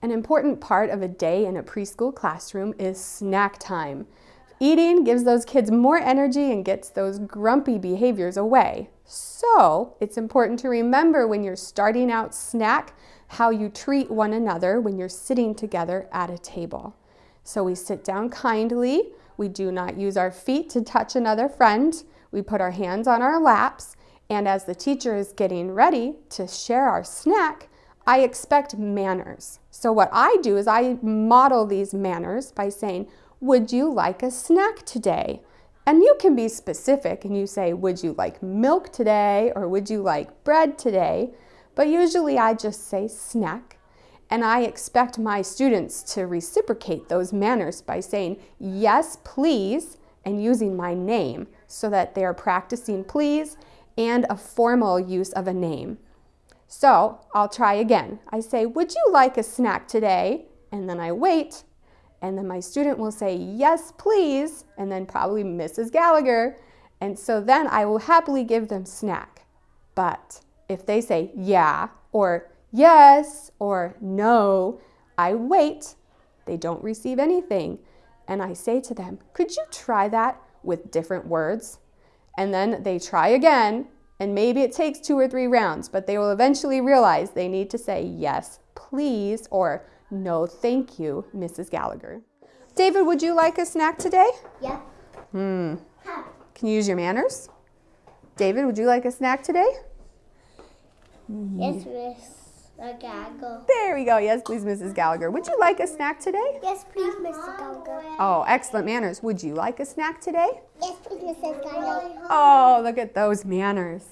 An important part of a day in a preschool classroom is snack time. Eating gives those kids more energy and gets those grumpy behaviors away. So it's important to remember when you're starting out snack how you treat one another when you're sitting together at a table. So we sit down kindly. We do not use our feet to touch another friend. We put our hands on our laps. And as the teacher is getting ready to share our snack, I expect manners. So what I do is I model these manners by saying, would you like a snack today? And you can be specific and you say, would you like milk today or would you like bread today? But usually I just say snack and I expect my students to reciprocate those manners by saying, yes, please, and using my name so that they are practicing please and a formal use of a name. So I'll try again. I say, would you like a snack today? And then I wait, and then my student will say, yes, please, and then probably Mrs. Gallagher. And so then I will happily give them snack. But if they say yeah, or yes, or no, I wait. They don't receive anything. And I say to them, could you try that with different words? And then they try again, and maybe it takes two or three rounds, but they will eventually realize they need to say yes, please, or no, thank you, Mrs. Gallagher. David, would you like a snack today? Yeah. Hmm. Can you use your manners? David, would you like a snack today? Yes, Miss Gallagher. There we go. Yes, please, Mrs. Gallagher. Would you like a snack today? Yes, please, Mrs. Gallagher. Oh, excellent manners. Would you like a snack today? Yes, please, Mrs. Gallagher. Oh, look at those manners.